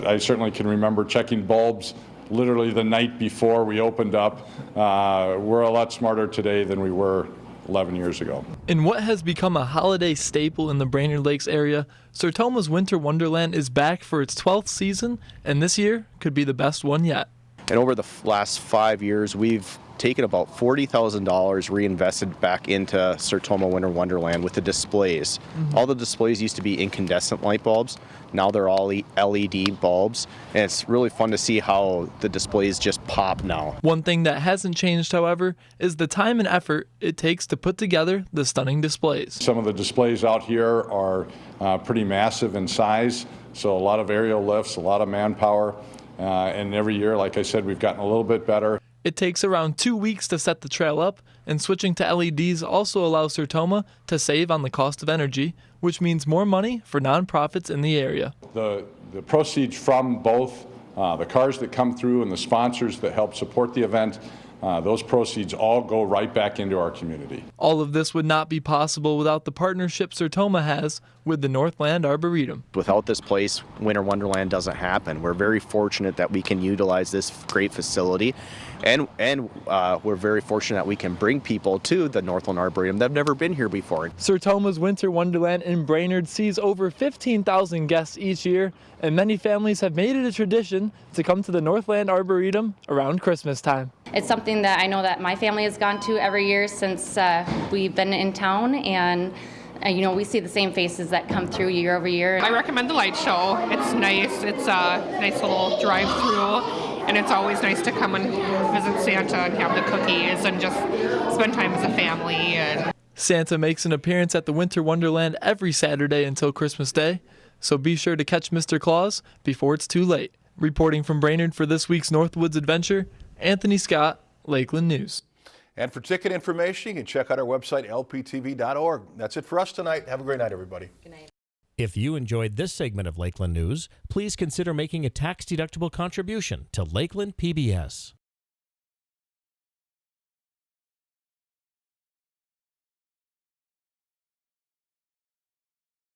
I certainly can remember checking bulbs literally the night before we opened up. Uh, we're a lot smarter today than we were 11 years ago. In what has become a holiday staple in the Brainerd Lakes area, Sertoma's Winter Wonderland is back for its 12th season, and this year could be the best one yet. And over the last five years, we've taken about $40,000 reinvested back into Sertoma Winter Wonderland with the displays. All the displays used to be incandescent light bulbs. Now they're all E- LED bulbs. And it's really fun to see how the displays just pop now. One thing that hasn't changed, however, is the time and effort it takes to put together the stunning displays. Some of the displays out here are uh, pretty massive in size, so a lot of aerial lifts, a lot of manpower. Uh, and every year, like I said, we've gotten a little bit better. It takes around two weeks to set the trail up, and switching to LEDs also allows Sertoma to save on the cost of energy, which means more money for nonprofits in the area. The, the proceeds from both uh, the cars that come through and the sponsors that help support the event, uh, those proceeds all go right back into our community. All of this would not be possible without the partnership Sertoma has with the Northland Arboretum. Without this place, Winter Wonderland doesn't happen. We're very fortunate that we can utilize this great facility. And, and uh, we're very fortunate that we can bring people to the Northland Arboretum that have never been here before. Sertoma's Winter Wonderland in Brainerd sees over 15,000 guests each year, and many families have made it a tradition to come to the Northland Arboretum around Christmas time. It's something that I know that my family has gone to every year since uh, we've been in town, and uh, you know we see the same faces that come through year over year. I recommend the light show. It's nice. It's a nice little drive through, and it's always nice to come and visit Santa and have the cookies and just spend time as a family. And Santa makes an appearance at the Winter Wonderland every Saturday until Christmas Day, so be sure to catch Mr. Claus before it's too late. Reporting from Brainerd for this week's Northwoods Adventure, Anthony Scott, Lakeland News. And for ticket information, you can check out our website, lptv.org. That's it for us tonight. Have a great night, everybody. Good night. If you enjoyed this segment of Lakeland News, please consider making a tax-deductible contribution to Lakeland PBS.